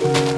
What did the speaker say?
Oh.